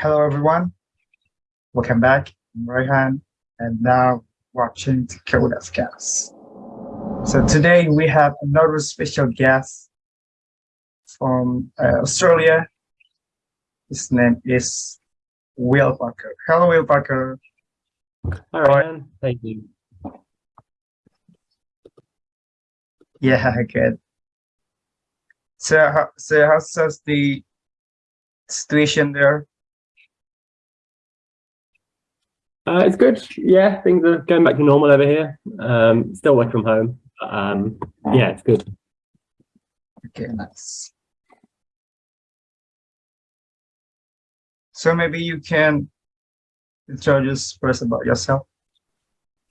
Hello, everyone. Welcome back. I'm Rohan, and now watching the Cast. So today we have another special guest from uh, Australia. His name is Will Parker. Hello, Will Parker. Hi, Ryan. Thank you. Yeah, good. So, so how's the situation there? Uh, it's good. Yeah, things are going back to normal over here. Um, still work from home. Um, yeah, it's good. Okay, nice. So maybe you can introduce first about yourself.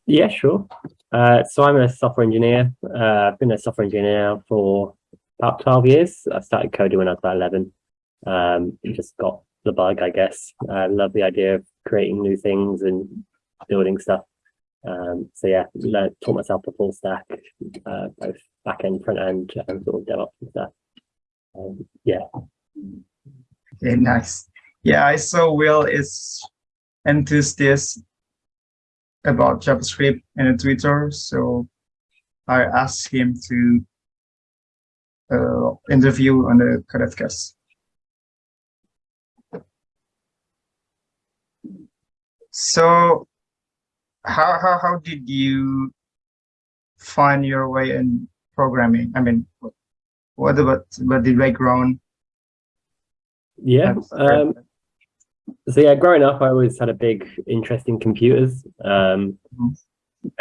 Yeah, sure. Uh, so I'm a software engineer. Uh, I've been a software engineer for about 12 years. I started coding when I was about 11. Um, just got the bug, I guess. I love the idea of creating new things and building stuff. Um, so yeah, learned, taught myself the full stack, uh, both back end, front end, and sort of DevOps and stuff. Um, yeah. Okay, nice. Yeah, I saw Will is enthusiastic about JavaScript and Twitter, so I asked him to uh, interview on the Codecast. So how, how, how did you find your way in programming? I mean, what about, about the background? Yeah. Um, so yeah, growing up, I always had a big interest in computers. Um, mm -hmm.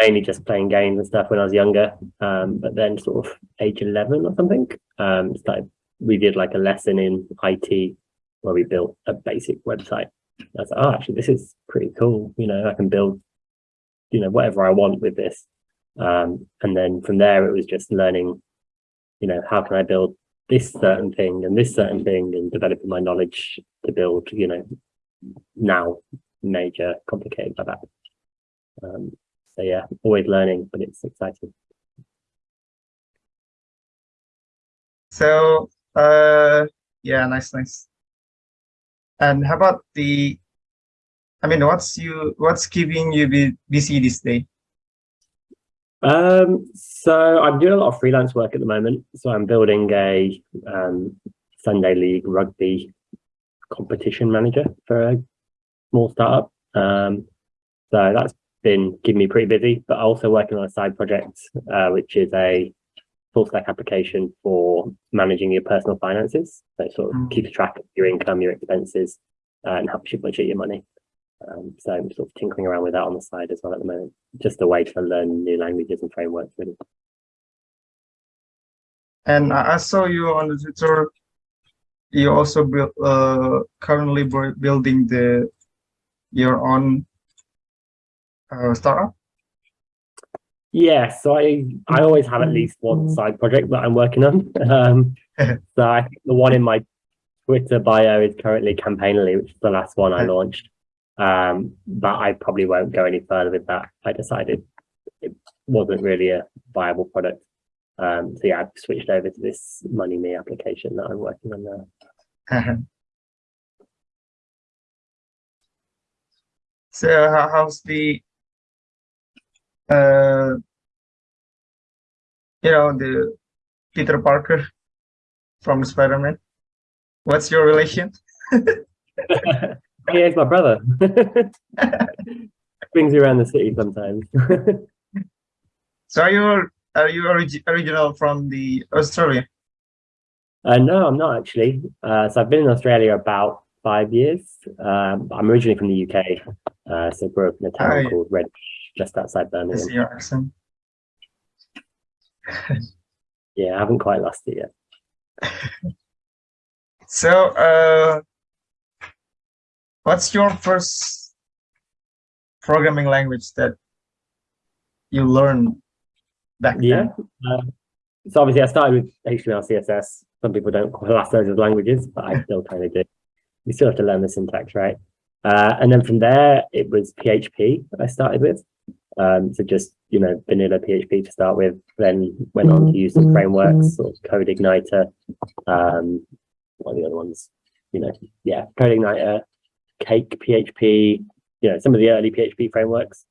Mainly just playing games and stuff when I was younger. Um, but then sort of age 11 or something, um, started, we did like a lesson in IT where we built a basic website. I was like, oh, actually, this is pretty cool. You know, I can build, you know, whatever I want with this. Um, and then from there, it was just learning, you know, how can I build this certain thing and this certain thing and developing my knowledge to build, you know, now major complicated like that. Um, so yeah, always learning, but it's exciting. So, uh, yeah, nice, nice. And how about the, I mean, what's you, what's keeping you busy this day? Um, so I'm doing a lot of freelance work at the moment. So I'm building a um, Sunday League rugby competition manager for a small startup. Um, so that's been keeping me pretty busy, but also working on a side project, uh, which is a full stack application for managing your personal finances. So sort of mm. keeps track of your income, your expenses, uh, and helps you budget your money. Um, so I'm sort of tinkering around with that on the side as well at the moment, just a way to learn new languages and frameworks really. And I saw you on the Twitter, you also build, uh, currently building the your own uh, startup. Yeah, so I I always have at least one side project that I'm working on. Um, so I think the one in my Twitter bio is currently Campaignly, which is the last one I launched. Um, but I probably won't go any further with that. I decided it wasn't really a viable product. Um, so yeah, I've switched over to this Money Me application that I'm working on now. so how's the uh, you know, the Peter Parker from Spider-Man. What's your relation? yeah, he's my brother. Brings you around the city sometimes. so are you are you orig original from the Australia? Uh, no, I'm not actually. Uh, so I've been in Australia about five years. Um, I'm originally from the UK, uh, so grew up in a town called Red just outside Birmingham. yeah, I haven't quite lost it yet. so, uh, what's your first programming language that you learned back yeah. then? Uh, so obviously I started with HTML, CSS. Some people don't class those as languages, but I still kind of do. You still have to learn the syntax, right? Uh, and then from there, it was PHP that I started with. Um, so just, you know, vanilla PHP to start with, then went on to use some frameworks, sort of CodeIgniter, um, what are the other ones? You know, yeah, CodeIgniter, Cake PHP, you know, some of the early PHP frameworks.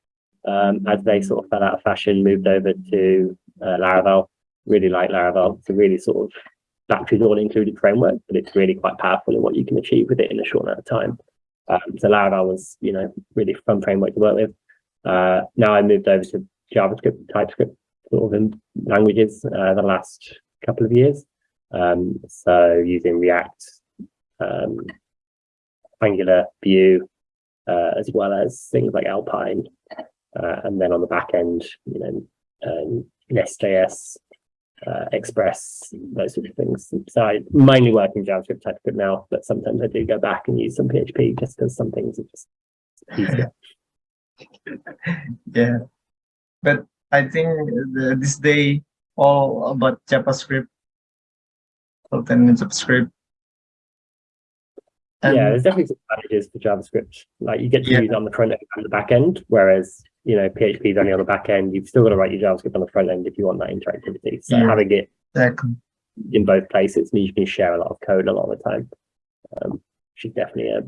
Um, as they sort of fell out of fashion, moved over to uh, Laravel. Really like Laravel. It's a really sort of batteries all included framework, but it's really quite powerful in what you can achieve with it in a short amount of time. Um, so Laravel was, you know, really fun framework to work with. Uh, now I moved over to JavaScript, TypeScript sort of in languages uh, the last couple of years. Um, so using React, um, Angular, Vue, uh, as well as things like Alpine. Uh, and then on the back end, you know, um, Nest.js, uh, Express, those sort of things. So I mainly work in JavaScript, TypeScript now, but sometimes I do go back and use some PHP just because some things are just easier. yeah, but I think the, this day all about JavaScript, content in JavaScript. And yeah, there's definitely some advantages for JavaScript. Like you get to Yeah. use it on the front end and the back end, whereas you know PHP is only on the back end. You've still got to write your JavaScript on the front end if you want that interactivity. So Yeah. having it exactly. in both places means you can share a lot of code a lot of the time, um, which is definitely a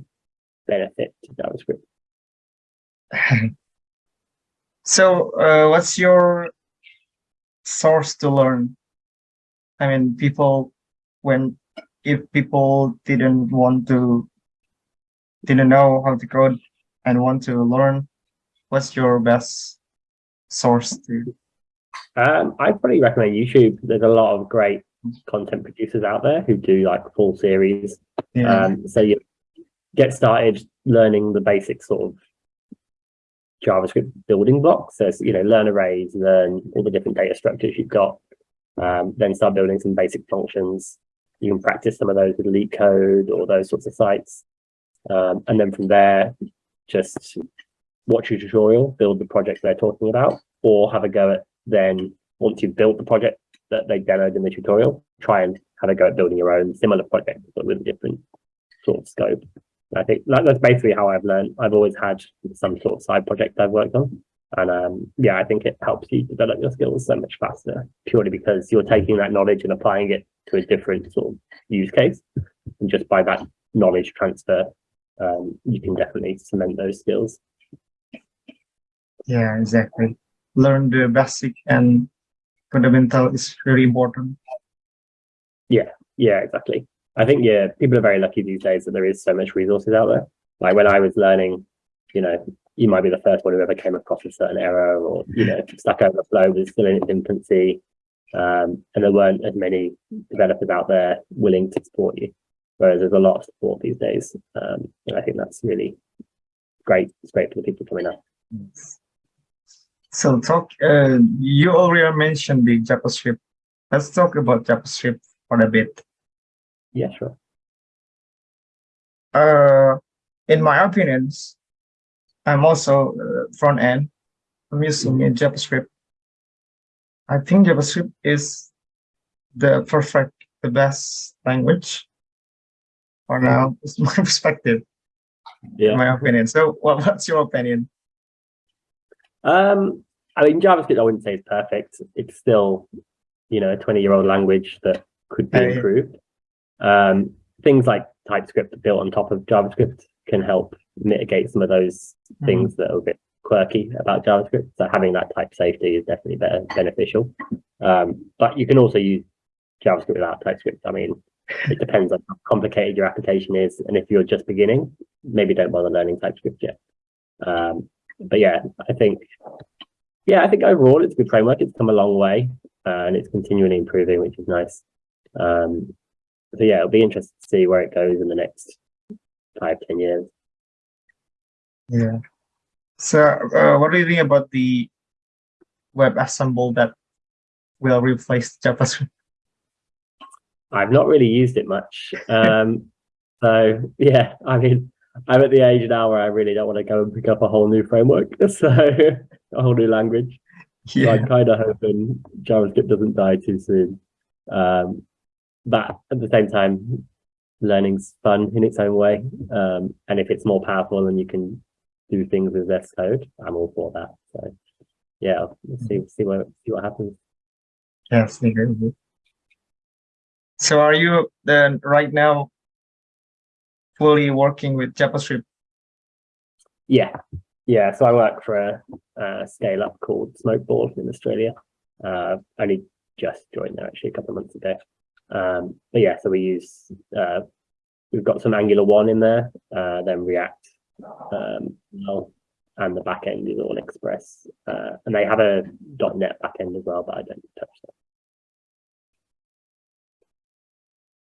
benefit to JavaScript. So, uh, what's your source to learn? I mean, people, when, if people didn't want to, didn't know how to code and want to learn, what's your best source to? Um, I'd probably recommend YouTube. There's a lot of great content producers out there who do like full series. Yeah, Um, so you get started learning the basic sort of JavaScript building blocks. So, you know, learn arrays, learn all the different data structures you've got, um, then start building some basic functions. You can practice some of those with LeetCode or those sorts of sites. Um, and then from there, just watch a tutorial, build the project they're talking about, or have a go at then once you've built the project that they demoed in the tutorial, try and have a go at building your own similar project, but with a different sort of scope. I think that, that's basically how I've learned. I've always had some sort of side project I've worked on. And um, yeah, I think it helps you develop your skills so much faster purely because you're taking that knowledge and applying it to a different sort of use case. And just by that knowledge transfer, um, you can definitely cement those skills. yeah, exactly. Learn the basic and fundamental is really important. Yeah, yeah, exactly. I think yeah, people are very lucky these days that there is so much resources out there. Like when I was learning, you know, you might be the first one who ever came across a certain error, or you know, Stack Overflow was still in its infancy, um, and there weren't as many developers out there willing to support you. Whereas there's a lot of support these days, um, and I think that's really great. It's great for the people coming up. So talk, uh, you already mentioned the JavaScript. Let's talk about JavaScript for a bit. Yeah, sure. Uh, in my opinions, I'm also uh, front end. I'm using in JavaScript. I think JavaScript is the perfect, the best language. For now, it's my perspective, Yeah. my opinion. So, what, what's your opinion? Um, I mean, JavaScript, I wouldn't say it's perfect. It's still, you know, a 20 year old language that could be improved. Um, things like TypeScript built on top of JavaScript can help mitigate some of those things that are a bit quirky about JavaScript. So having that type safety is definitely better, beneficial. Um, but you can also use JavaScript without TypeScript. I mean, it depends on how complicated your application is. And if you're just beginning, maybe don't bother learning TypeScript yet. Um, but yeah, I think, yeah, I think overall it's a good framework. It's come a long way uh, and it's continually improving, which is nice. Um, so yeah, it'll be interesting to see where it goes in the next five, ten years. Yeah. So, uh, what do you think about the Web WebAssembly that will replace JavaScript? I've not really used it much. Um, so yeah, I mean, I'm at the age now where I really don't want to go and pick up a whole new framework, so a whole new language. So Yeah, I'm kind of hoping JavaScript doesn't die too soon. Um, but at the same time, learning's fun in its own way. Um, and if it's more powerful and you can do things with less code, I'm all for that. So yeah, we'll see see what see what happens. yes. So, are you then right now fully working with JavaScript Yeah, yeah. So I work for a, a scale up called Smokeball in Australia. Uh, only just joined there actually a couple of months ago. Um, but yeah, so we use uh, we've got some Angular one in there, uh, then React, um, and the back end is all Express, uh, and they have a .NET backend as well, but I don't touch that.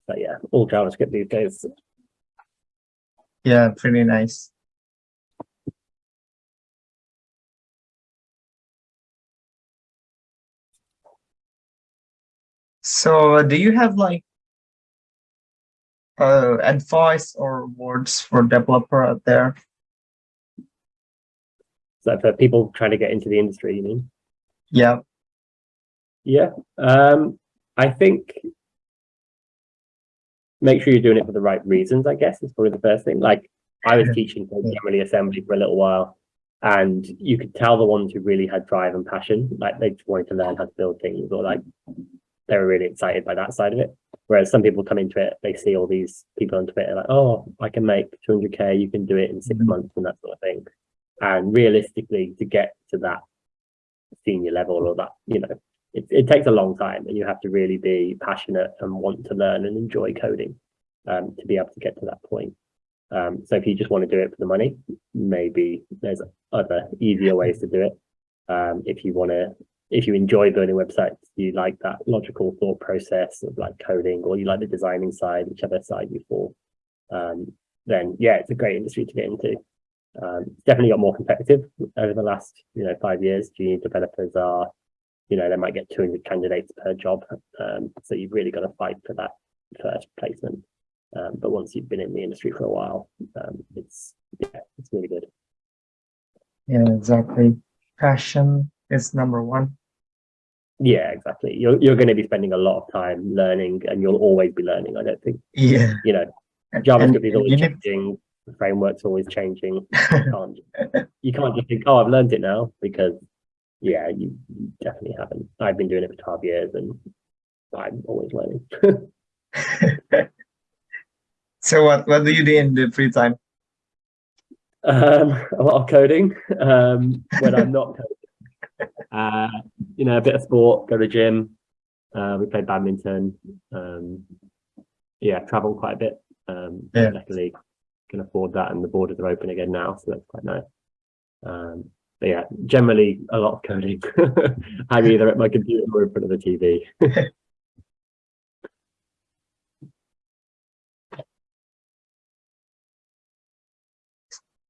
But yeah, all JavaScript these days. Yeah, pretty nice. So do you have like uh, advice or words for developer out there? So for people trying to get into the industry, you mean? Yeah. Yeah. Um, I think make sure you're doing it for the right reasons, I guess, is probably the first thing. Like I was teaching General Assembly for a little while and you could tell the ones who really had drive and passion, like they just wanted to learn how to build things or like they were really excited by that side of it. Whereas some people come into it, they see all these people on Twitter like, oh, I can make 200k, you can do it in 6 Mhm. months and that sort of thing. And realistically, to get to that senior level or that, you know, it, it takes a long time and you have to really be passionate and want to learn and enjoy coding um, to be able to get to that point. Um, so if you just want to do it for the money, maybe there's other easier ways to do it. Um, if you want to if you enjoy building websites, you like that logical thought process of like coding, or you like the designing side, whichever side you fall, um, then yeah, it's a great industry to get into. Um, it's definitely got more competitive over the last, you know, five years. Junior developers are, you know, they might get 200 candidates per job. Um, so you've really got to fight for that first placement. Um, but once you've been in the industry for a while, um, it's yeah, it's really good. Yeah, exactly. Passion is number one. Yeah, exactly. You're you're going to be spending a lot of time learning, and you'll always be learning. I don't think Yeah. you know JavaScript and is always need- changing. The framework's always changing. You can't you can't just think, oh, I've learned it now because yeah, you, you definitely haven't. I've been doing it for twelve years, and I'm always learning. so what what do you do in the free time? um, a lot of coding um, when I'm not coding. Uh, you know, a bit of sport, go to the gym. Uh, we play badminton. Um, yeah, travel quite a bit. Um, Yeah. Luckily, can afford that, and the borders are open again now, so that's quite nice. Um, but yeah, generally a lot of coding. I'm either at my computer or in front of the TV.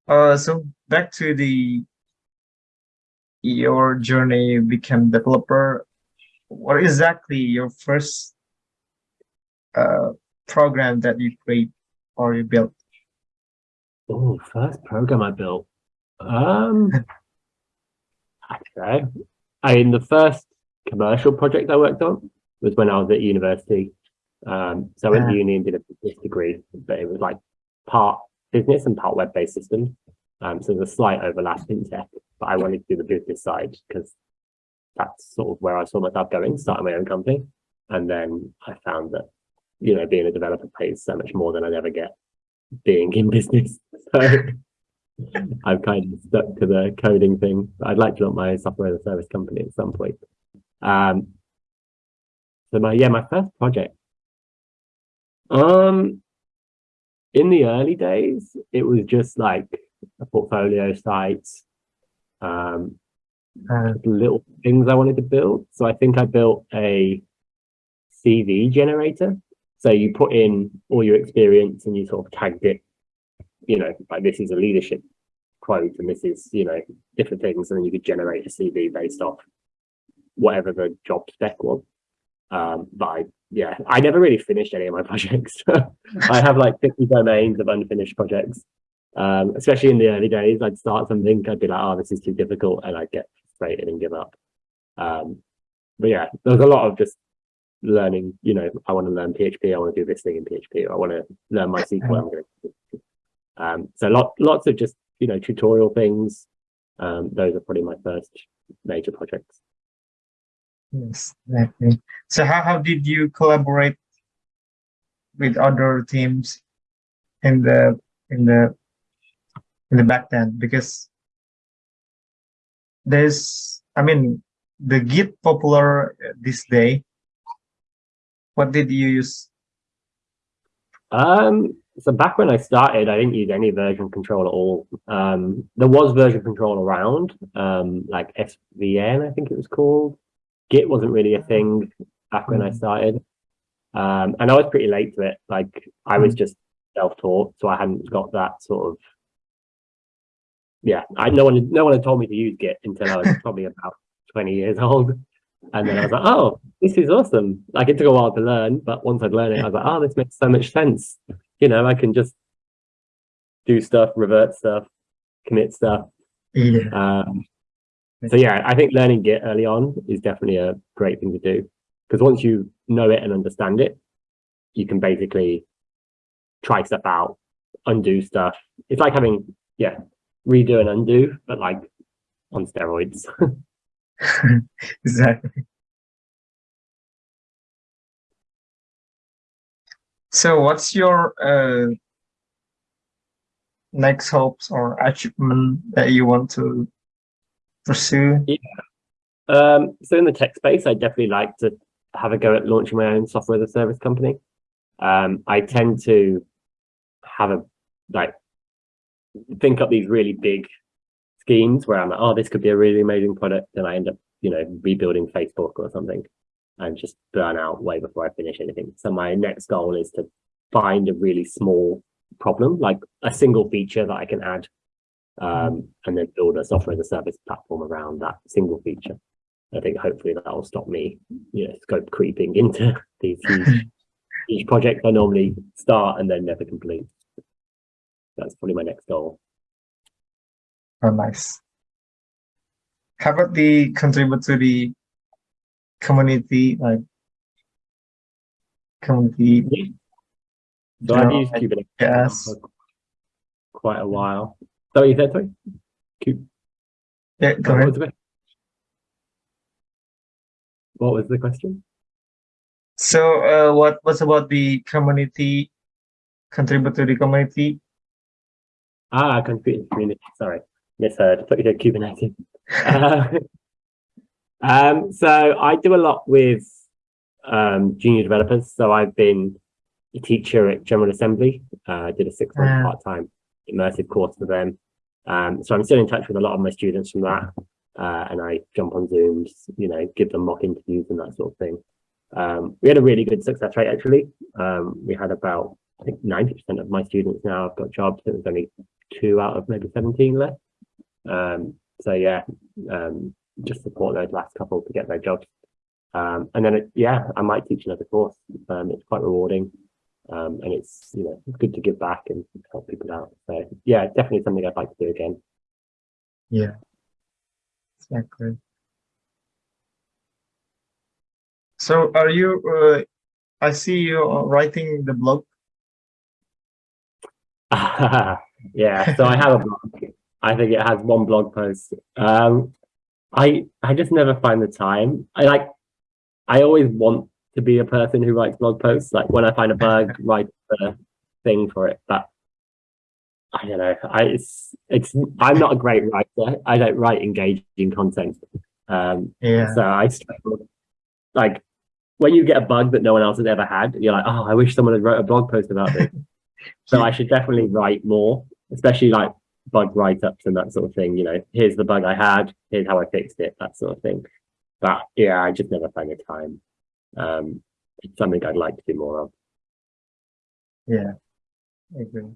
Uh, so back to the your journey become developer. What exactly your first uh program that you create or you built? Oh, first program I built. Um, okay. I mean, the first commercial project I worked on was when I was at university. Um, so I went to uni and did a business degree, but it was like part business and part web-based systems. Um, so there's a slight overlap in tech, but I wanted to do the business side because that's sort of where I saw myself going, starting my own company. And then I found that, you know, being a developer pays so much more than I'd ever get being in business. So I've kind of stuck to the coding thing. I'd like to launch my software as a service company at some point. Um, so my yeah, my first project. Um, in the early days, it was just like a portfolio site, um, Uh, little things I wanted to build. So I think I built a CV generator. So you put in all your experience and you sort of tagged it, you know, like this is a leadership quote and this is, you know, different things. And then you could generate a CV based off whatever the job spec was. Um, but I, yeah, I never really finished any of my projects. I have like 50 domains of unfinished projects. Um, especially in the early days, I'd start something, I'd be like, oh, this is too difficult. And I'd get frustrated and give up. Um, but yeah, there's a lot of just learning, you know, I want to learn PHP, I want to do this thing in PHP, or I want to learn going to, um, so lot, lots of just, you know, tutorial things. Um, those are probably my first major projects. yes, exactly. So how how did you collaborate with other teams in the in the in the back then because there's I mean the Git popular this day. What did you use? Um, so back when I started, I didn't use any version control at all. Um, there was version control around, um, like SVN, I think it was called. Git wasn't really a thing back when I started. Um, and I was pretty late to it. Like I was just self-taught, so I hadn't got that sort of. Yeah, I no one no one had told me to use Git until I was probably about twenty years old, and then I was like, oh, this is awesome. Like it took a while to learn, but once I'd learned it, I was like, oh, this makes so much sense. You know, I can just do stuff, revert stuff, commit stuff. Yeah. Um, so yeah, I think learning Git early on is definitely a great thing to do because once you know it and understand it, you can basically try stuff out, undo stuff. It's like having, yeah, redo and undo, but like on steroids. exactly. So what's your uh, next hopes or achievement that you want to pursue? Yeah. Um, so in the tech space, I definitely like to have a go at launching my own software as a service company. Um, I tend to have a like think up these really big schemes where I'm like, oh, this could be a really amazing product, and I end up, you know, rebuilding Facebook or something, and just burn out way before I finish anything. So my next goal is to find a really small problem, like a single feature that I can add, um, and then build a software as a service platform around that single feature. I think hopefully that will stop me, you know, scope creeping into these huge, huge projects I normally start and then never complete. That's probably my next goal. Oh, nice. How about the contribute to the community, like community? So I've used Kubernetes yes. for quite a while. So you said sorry? Kube. Yeah, go what ahead. was the What was the question? So, uh, what was about the community? Contribute to the community. Ah, computer community. Sorry, misheard. I thought you said Kubernetes. Uh, um, so I do a lot with um, junior developers. So I've been a teacher at General Assembly. Uh, I did a six month Ah. part time immersive course for them. Um, so I'm still in touch with a lot of my students from that. Uh, and I jump on Zooms, you know, give them mock interviews and that sort of thing. Um, we had a really good success rate actually. Um, we had about, I think 90% of my students now have got jobs. It was only two out of maybe 17 left. Um, so yeah, um, just support those last couple to get their jobs. Um, and then, it, yeah, I might teach another course. Um, it's quite rewarding. Um, and it's, you know, good to give back and help people out. So yeah, definitely something I'd like to do again. Yeah, exactly. So, are you? Uh, I see you writing the blog. yeah, so I have a blog. I think it has one blog post. Um, I I just never find the time. I like. I always want to be a person who writes blog posts. Like when I find a bug, write the thing for it. But I don't know. I it's it's. I'm not a great writer. I don't write engaging content. Um, Yeah, so I struggle. Like when you get a bug that no one else has ever had, you're like, oh, I wish someone had wrote a blog post about this. so I should definitely write more, especially like bug write-ups and that sort of thing. You know, here's the bug I had, here's how I fixed it, that sort of thing. But yeah, I just never find the time. Um, it's something I'd like to do more of. yeah, I agree.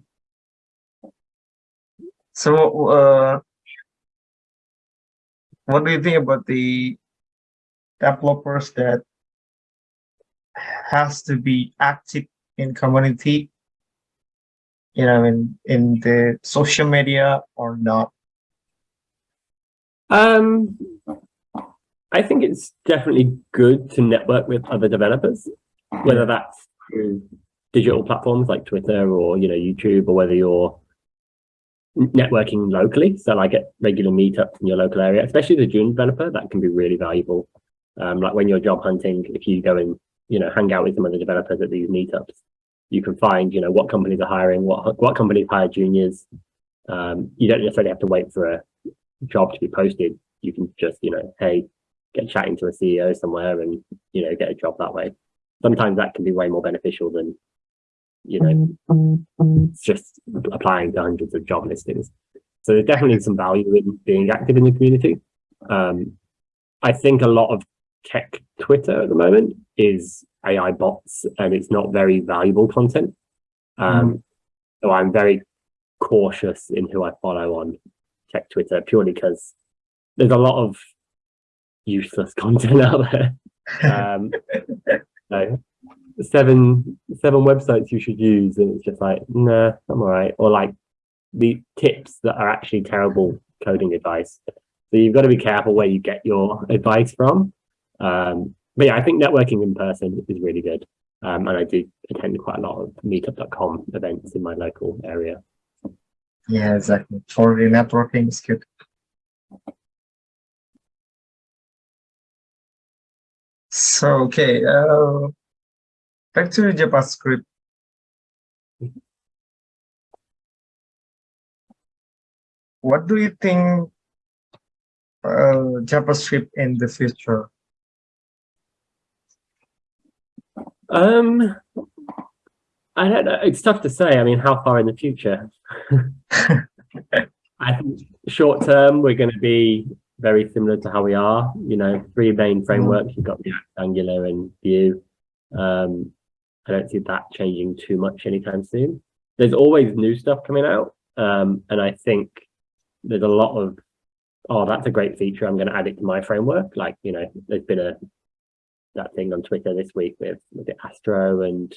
So, uh, what do you think about the developers that has to be active in community? You know, in in the social media or not? Um, I think it's definitely good to network with other developers, whether that's through digital platforms like Twitter or you know YouTube, or whether you're networking locally. So like at regular meetups in your local area, especially a junior developer, that can be really valuable. Um, like when you're job hunting, if you go and you know hang out with some other developers at these meetups, you can find you know what companies are hiring, what what companies hire juniors, Um, you don't necessarily have to wait for a job to be posted. You can just, you know, hey, get chatting to a CEO somewhere and, you know, get a job that way. Sometimes that can be way more beneficial than, you know, just applying to hundreds of job listings. So there's definitely some value in being active in the community. Um, I think a lot of tech Twitter at the moment is AI bots and it's not very valuable content. Um, mm. So I'm very cautious in who I follow on tech Twitter purely because there's a lot of useless content out there. Um, so seven seven websites you should use, and it's just like, nah, I'm all right. Or like the tips that are actually terrible coding advice. So you've got to be careful where you get your advice from. Um, but yeah, I think networking in person is really good. Um, and I do attend quite a lot of meetup.com events in my local area. Yeah, exactly. For the networking is good. So, okay, uh, back to JavaScript. What do you think uh, JavaScript in the future? Um, I don't know. It's tough to say. I mean, how far in the future? I think short term, we're going to be very similar to how we are. You know, three main frameworks. You've got React, Angular, and Vue. Um, I don't see that changing too much anytime soon. There's always new stuff coming out, um, and I think there's a lot of, oh, that's a great feature. I'm going to add it to my framework. Like, you know, there's been a that thing on Twitter this week with, Astro and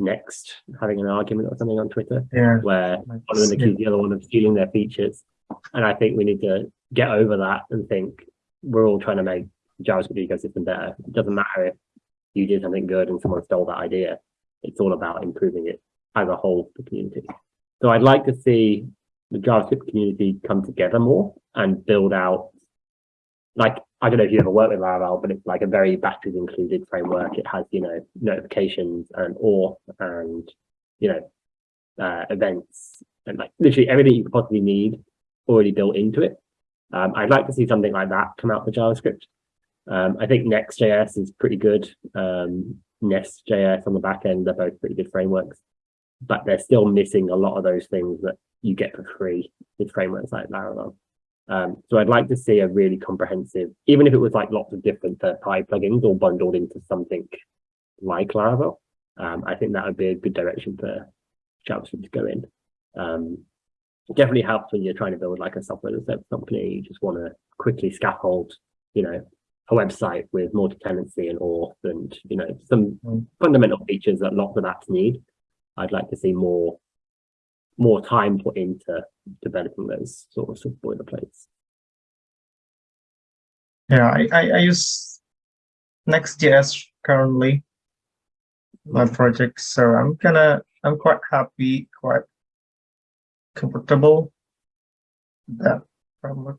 Next having an argument or something on Twitter, yeah. where one of them accused the other one of stealing their features. And I think we need to get over that and think we're all trying to make JavaScript ecosystem better. It doesn't matter if you did something good and someone stole that idea. It's all about improving it as a whole, the community. So I'd like to see the JavaScript community come together more and build out like I don't know if you ever worked with Laravel, but it's like a very batteries included framework. It has, you know, notifications and auth and, you know, uh, events and like literally everything you could possibly need already built into it. Um, I'd like to see something like that come out for JavaScript. Um, I think Next.js is pretty good. Um, Nest.js on the back end, they're both pretty good frameworks, but they're still missing a lot of those things that you get for free with frameworks like Laravel. Um, so I'd like to see a really comprehensive, even if it was like lots of different third-party plugins all bundled into something like Laravel. Um, I think that would be a good direction for JavaScript to go in. Um, definitely helps when you're trying to build like a software as a service company. You just want to quickly scaffold, you know, a website with multi-tenancy and auth and, you know, some mm. fundamental features that lots of apps need. I'd like to see more more time put into developing those sort of, of boilerplates. Yeah, I, I, I use Next.js currently, my project. So I'm gonna, I'm quite happy, quite comfortable that framework.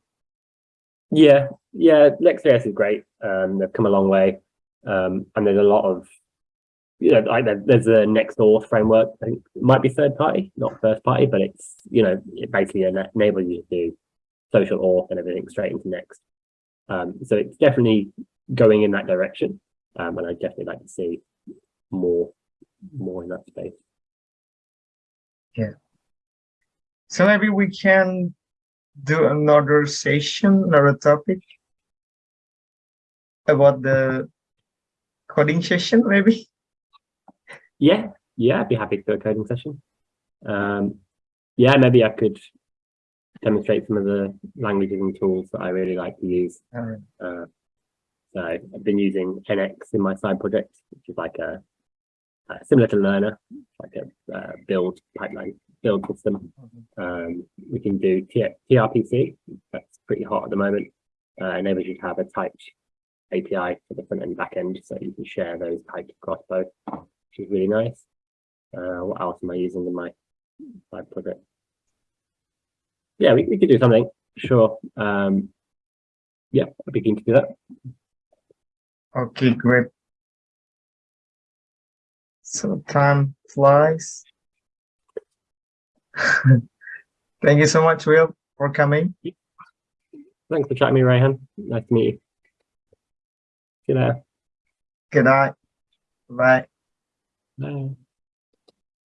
Yeah, yeah, Next.js is great. Um, they've come a long way. Um, and there's a lot of you know, like there's a NextAuth framework. I think it might be third party, not first party, but it's you know it basically enables you to do social auth and everything straight into Next. Um, so it's definitely going in that direction, um, and I definitely like to see more more in that space. Yeah. So maybe we can do another session, another topic about the coding session, maybe. Yeah, yeah, I'd be happy to do a coding session. Um, yeah, maybe I could demonstrate some of the languages and tools that I really like to use. Uh, so I've been using NX in my side project, which is like a, a similar to Lerna, like a uh, build pipeline build system. Mm-hmm. Um, we can do TRPC, that's pretty hot at the moment, uh, enables you to have a typed API for the front and back end, so you can share those types across both which is really nice. Uh, what else am I using in my side project? Yeah, we, we could do something, sure. Um, yeah, I'd be keen to do that. Okay, great. So time flies. Thank you so much, Will, for coming. Thanks for chatting me, Rayhan. Nice to meet you. You later. Good night. Bye. Bye.